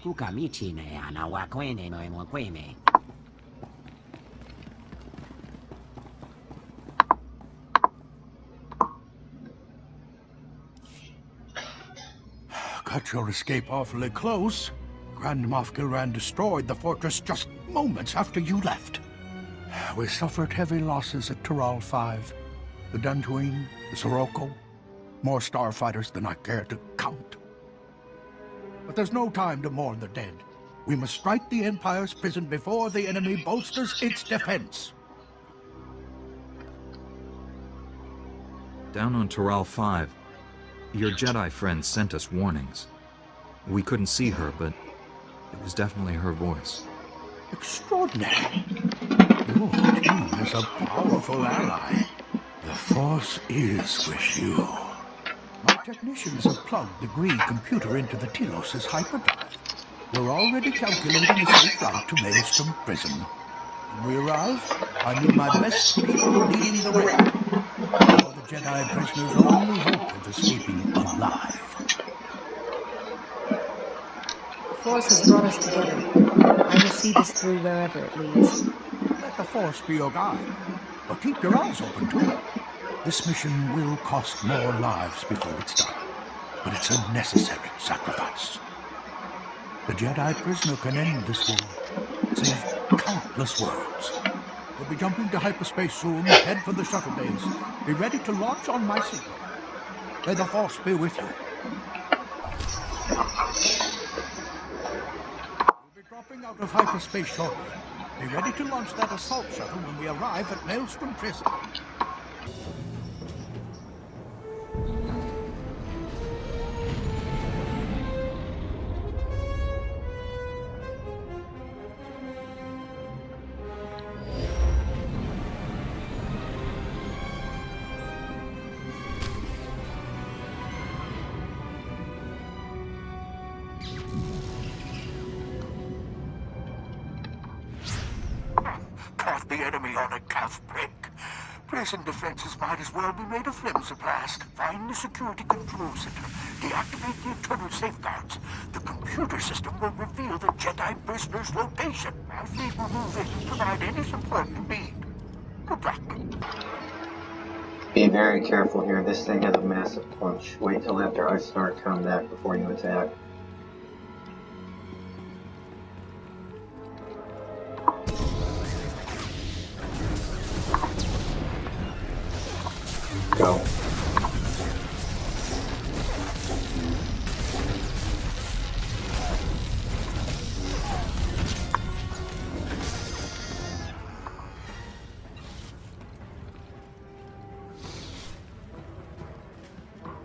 kukamichine ana wakwene no emwakweme. Cut your escape awfully close. Grand Moff Kilran destroyed the fortress just moments after you left. We suffered heavy losses at Taral 5. The Dantooine, the Sirocco, more starfighters than I care to count. But there's no time to mourn the dead. We must strike the Empire's prison before the enemy bolsters its defense. Down on Taral 5, your Jedi friend sent us warnings. We couldn't see her, but it was definitely her voice. Extraordinary. Your team is a powerful ally. The Force is with you. Technicians have plugged the Gree computer into the Telos' hyperdrive. We're already calculating a safe route to Maelstrom Prison. When we arrive, I need my best people leading the way. You're the Jedi prisoner's only hope of escaping alive. The Force has brought us together. I will see this through wherever it leads. Let the Force be your guide, but keep your eyes open too. This mission will cost more lives before it's done, but it's a necessary sacrifice. The Jedi prisoner can end this war, save countless worlds. We'll be jumping to hyperspace soon, head for the shuttle base. Be ready to launch on my signal. May the Force be with you. We'll be dropping out of hyperspace shortly. Be ready to launch that assault shuttle when we arrive at Maelstrom Prison. Enemy on a calf break. Prison defenses might as well be made of flimsiplast. Find the security control center. Deactivate the internal safeguards. The computer system will reveal the Jedi prisoner's location. Our fleet will move in and provide any support you need. Good luck. Be very careful here. This thing has a massive punch. Wait till after I start combat before you attack. Go.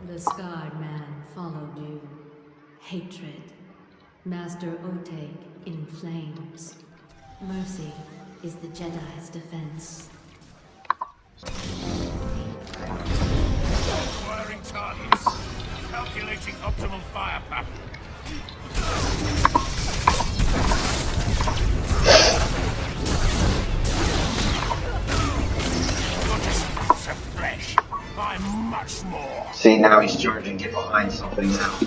The scarred man followed you. Hatred. Master Oteg in flames. Mercy is the Jedi's defense. Optimal. See, now he's charging. Get behind something now.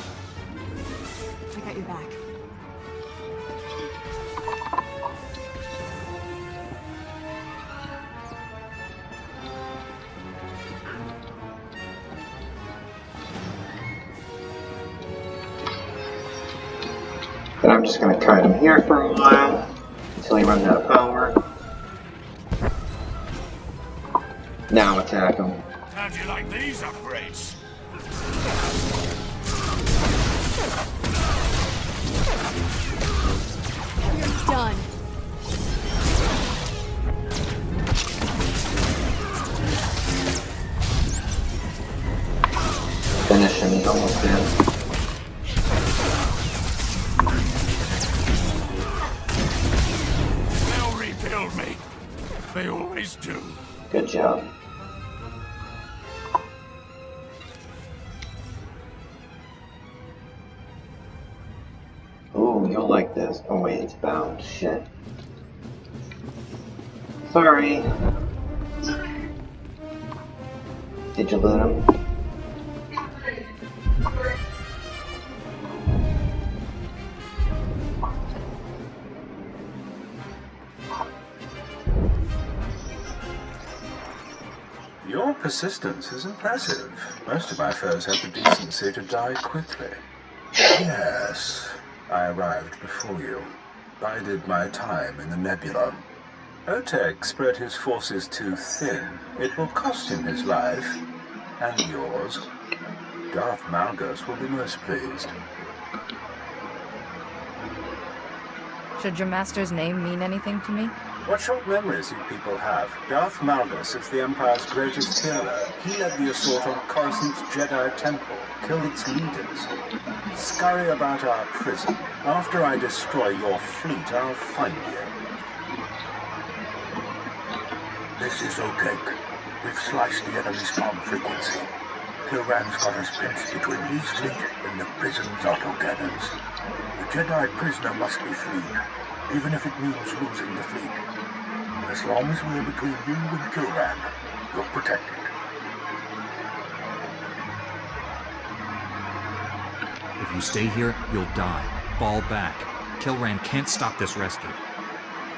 Attack him. How do you like these upgrades? You're done. Finish him. He's almost dead. They'll rebuild me. They always do. Good job. Sorry. Did you loot him? Your persistence is impressive. Most of my foes had the decency to die quickly. Yes, I arrived before you. Bided my time in the nebula. Oteg spread his forces too thin. It will cost him his life, and yours. Darth Malgus will be most pleased. Should your master's name mean anything to me? What short memories you people have. Darth Malgus is the Empire's greatest hero. He led the assault on Coruscant's Jedi Temple, killed its leaders. Scurry about our prison. After I destroy your fleet, I'll find you. This is Oteg. We've sliced the enemy's comm frequency. Kilran's got us pinched between his fleet and the prison's autocannons. The Jedi prisoner must be freed, even if it means losing the fleet. As long as we're between you and Kilran, you're protected. If you stay here, you'll die. Fall back. Kilran can't stop this rescue.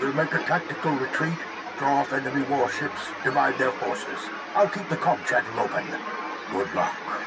We'll make a tactical retreat, draw off enemy warships, divide their forces. I'll keep the comm channel open. Good luck.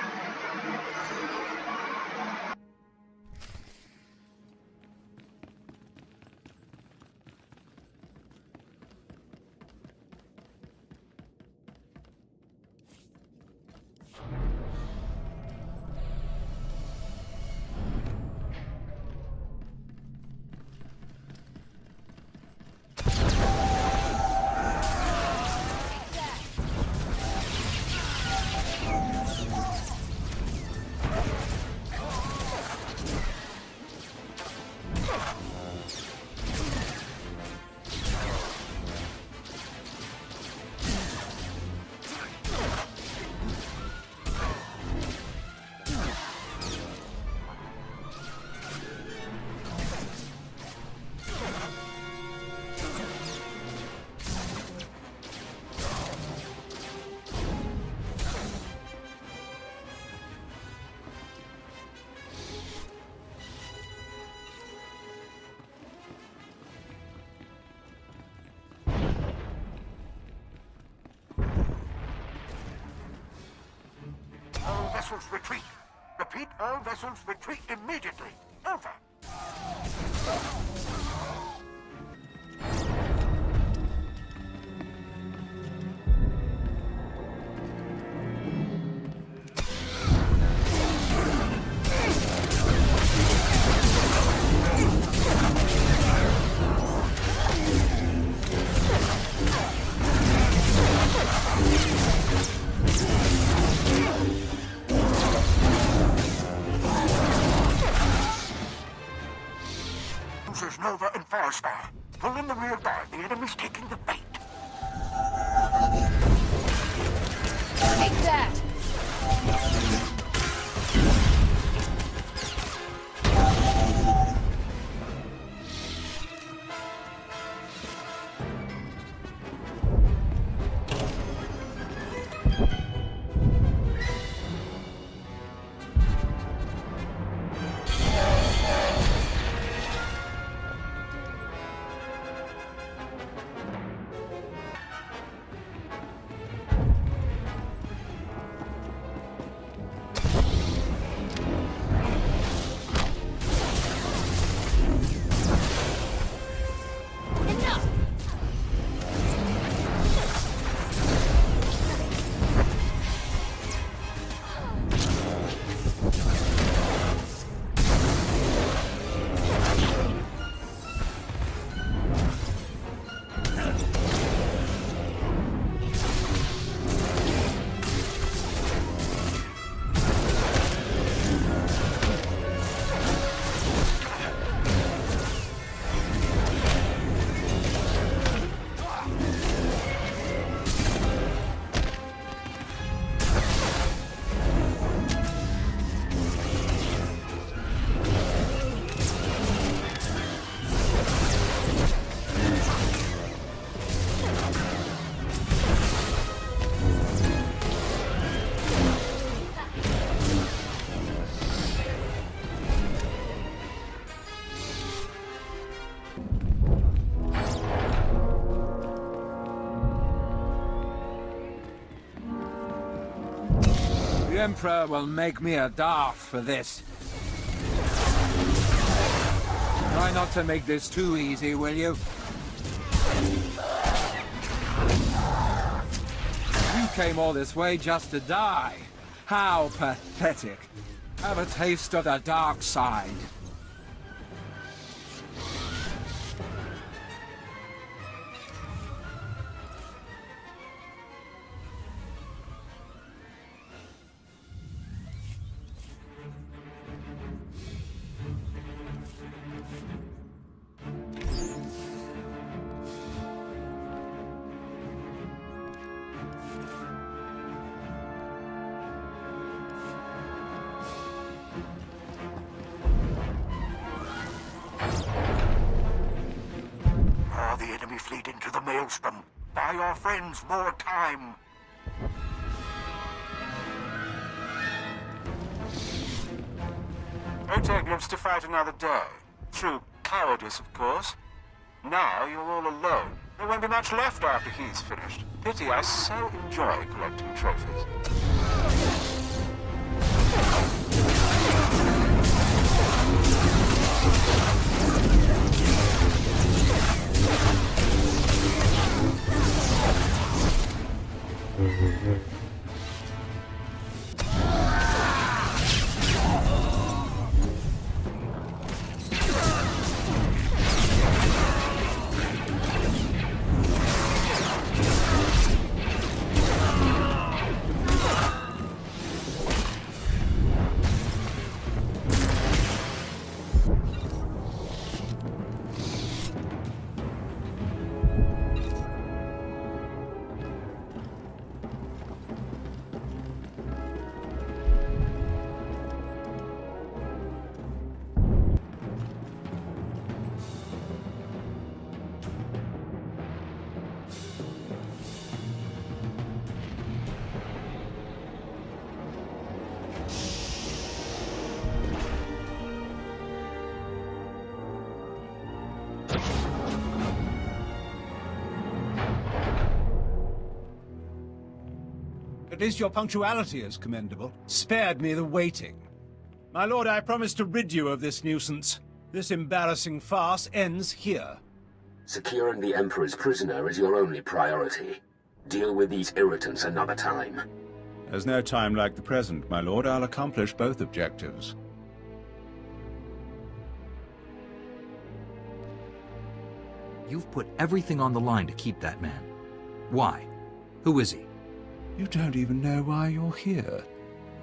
Vessels retreat. Repeat, all vessels retreat immediately. Over. Losers Nova and Firestar. Pull in the rear guard. The enemy's taking the bait. Take that! Emperor will make me a Darth for this. Try not to make this too easy, will you? You came all this way just to die. How pathetic. Have a taste of the dark side. Enemy fleet into the maelstrom. Buy our friends more time. Oteg lives to fight another day. Through cowardice, of course. Now you're all alone. There won't be much left after he's finished. Pity I so enjoy collecting trophies. At least your punctuality is commendable. Spared me the waiting. My lord, I promise to rid you of this nuisance. This embarrassing farce ends here. Securing the Emperor's prisoner is your only priority. Deal with these irritants another time. There's no time like the present, my lord. I'll accomplish both objectives. You've put everything on the line to keep that man. Why? Who is he? You don't even know why you're here.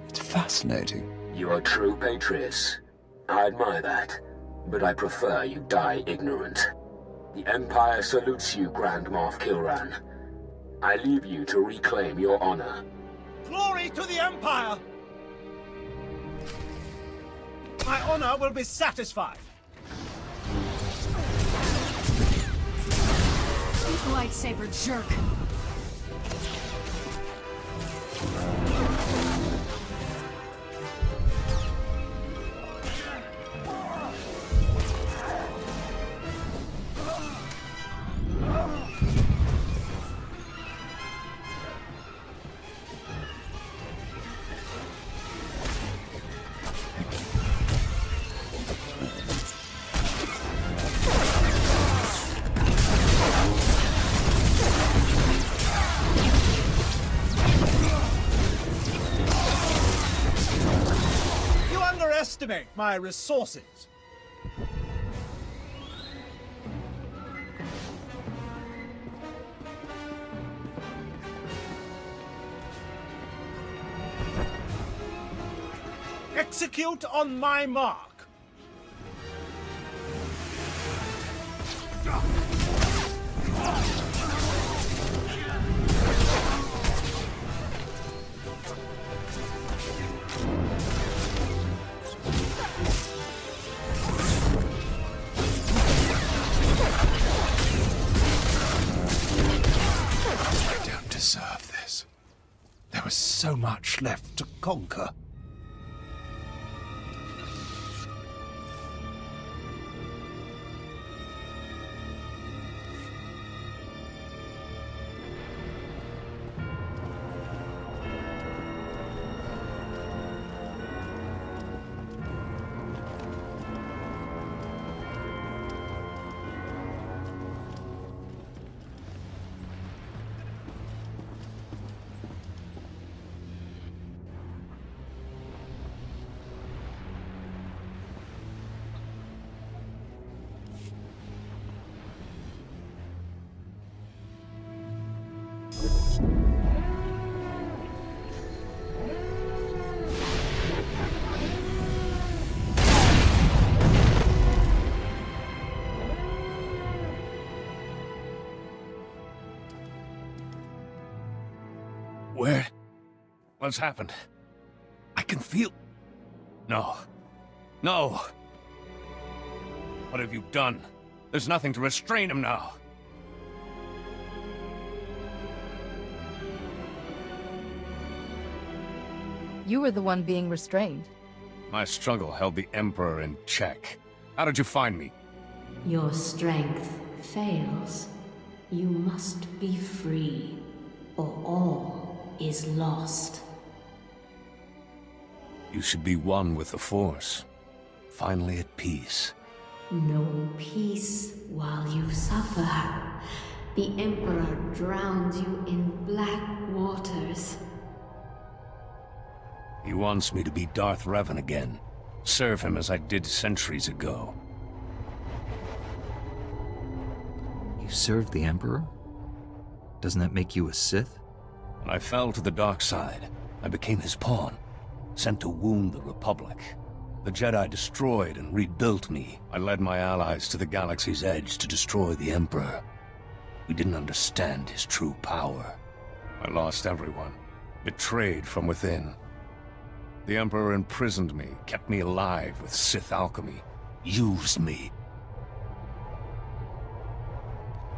It's fascinating. You're a true patriot. I admire that, but I prefer you die ignorant. The Empire salutes you, Grand Moff Kilran. I leave you to reclaim your honor. Glory to the Empire! My honor will be satisfied. Lightsaber jerk. Underestimate my resources. Execute on my mark. I don't deserve this. There was so much left to conquer. Where? What's happened? I can feel... No. No! What have you done? There's nothing to restrain him now. You were the one being restrained. My struggle held the Emperor in check. How did you find me? Your strength fails. You must be free, or all is lost. You should be one with the Force. Finally at peace. No peace while you suffer. The Emperor drowns you in black waters. He wants me to be Darth Revan again. Serve him as I did centuries ago. You served the Emperor? Doesn't that make you a Sith? I fell to the dark side, I became his pawn, sent to wound the Republic. The Jedi destroyed and rebuilt me. I led my allies to the galaxy's edge to destroy the Emperor. We didn't understand his true power. I lost everyone, betrayed from within. The Emperor imprisoned me, kept me alive with Sith alchemy, used me.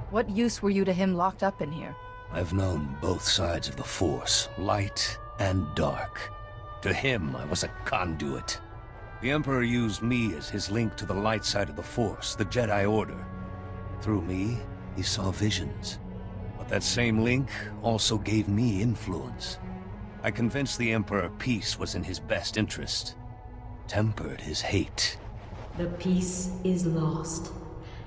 What use were you to him locked up in here? I've known both sides of the Force, light and dark. To him, I was a conduit. The Emperor used me as his link to the light side of the Force, the Jedi Order. Through me, he saw visions. But that same link also gave me influence. I convinced the Emperor peace was in his best interest. Tempered his hate. The peace is lost.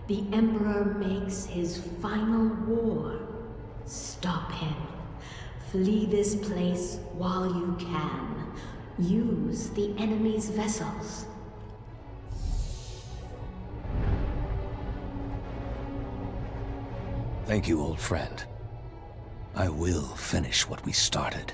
The Emperor makes his final war. Stop him. Flee this place while you can. Use the enemy's vessels. Thank you, old friend. I will finish what we started.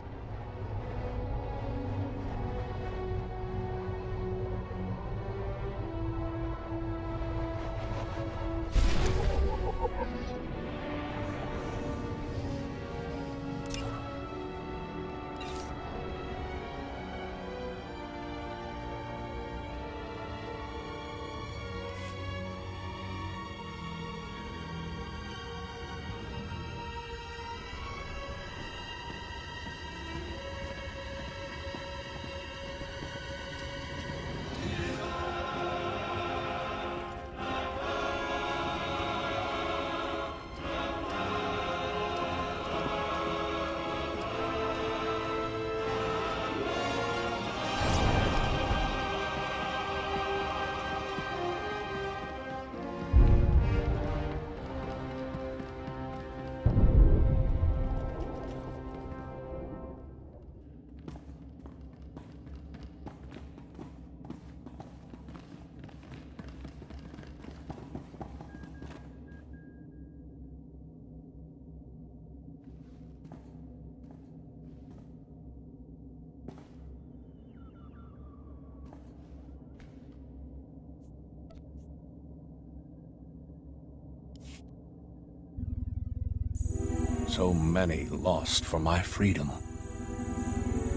So many lost for my freedom.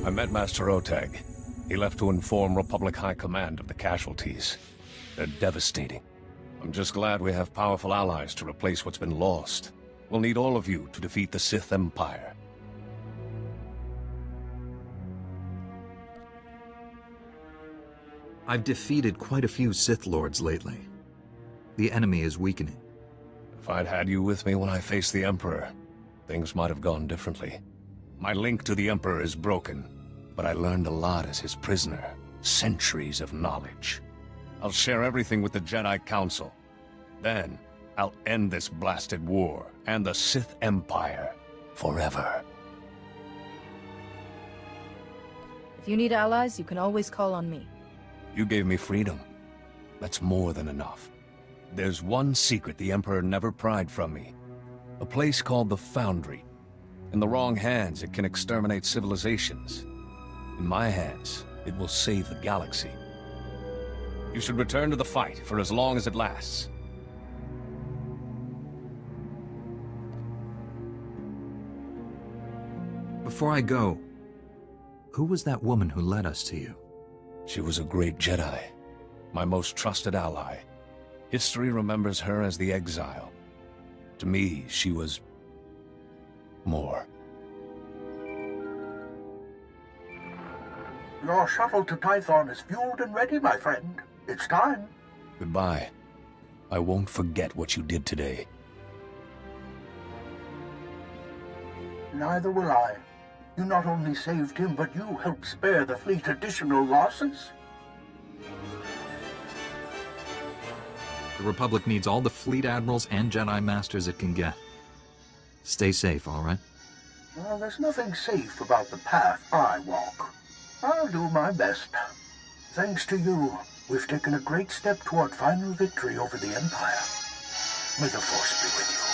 I met Master Oteg. He left to inform Republic High Command of the casualties. They're devastating. I'm just glad we have powerful allies to replace what's been lost. We'll need all of you to defeat the Sith Empire. I've defeated quite a few Sith Lords lately. The enemy is weakening. If I'd had you with me when I faced the Emperor, things might have gone differently. My link to the Emperor is broken, but I learned a lot as his prisoner. Centuries of knowledge. I'll share everything with the Jedi Council. Then, I'll end this blasted war and the Sith Empire forever. If you need allies, you can always call on me. You gave me freedom. That's more than enough. There's one secret the Emperor never pried from me. A place called the Foundry. In the wrong hands, it can exterminate civilizations. In my hands, it will save the galaxy. You should return to the fight for as long as it lasts. Before I go, who was that woman who led us to you? She was a great Jedi, my most trusted ally. History remembers her as the Exile. To me, she was... more. Your shuttle to Tython is fueled and ready, my friend. It's time. Goodbye. I won't forget what you did today. Neither will I. You not only saved him, but you helped spare the fleet additional losses. The Republic needs all the fleet admirals and Jedi Masters it can get. Stay safe, all right? Well, there's nothing safe about the path I walk. I'll do my best. Thanks to you, we've taken a great step toward final victory over the Empire. May the Force be with you.